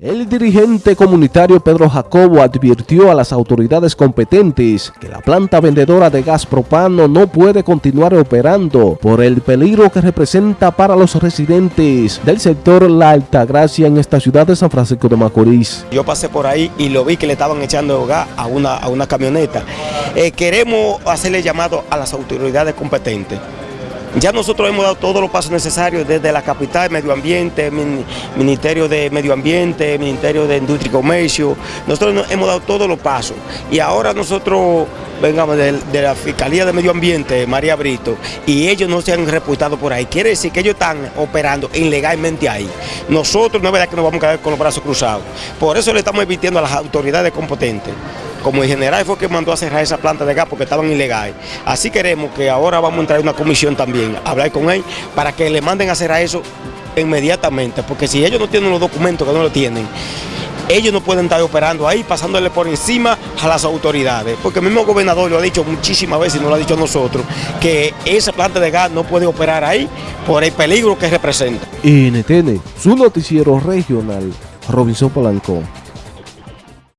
El dirigente comunitario Pedro Jacobo advirtió a las autoridades competentes que la planta vendedora de gas propano no puede continuar operando por el peligro que representa para los residentes del sector La Altagracia en esta ciudad de San Francisco de Macorís. Yo pasé por ahí y lo vi que le estaban echando gas a una, a una camioneta. Eh, queremos hacerle llamado a las autoridades competentes ya nosotros hemos dado todos los pasos necesarios desde la capital, Medio Ambiente, Ministerio de Medio Ambiente, Ministerio de Industria y Comercio. Nosotros hemos dado todos los pasos. Y ahora nosotros vengamos de, la Fiscalía de Medio Ambiente, María Brito, y ellos no se han reportado por ahí. Quiere decir que ellos están operando ilegalmente ahí. Nosotros no es verdad que nos vamos a quedar con los brazos cruzados. Por eso le estamos evitando a las autoridades competentes como el general fue que mandó a cerrar esa planta de gas porque estaban ilegales. Así queremos que ahora vamos a entrar en una comisión también, a hablar con él, para que le manden a cerrar eso inmediatamente, porque si ellos no tienen los documentos, que no lo tienen, ellos no pueden estar operando ahí, pasándole por encima a las autoridades. Porque el mismo gobernador lo ha dicho muchísimas veces, y no lo ha dicho a nosotros, que esa planta de gas no puede operar ahí por el peligro que representa. NTN, su noticiero regional, Robinson Polanco.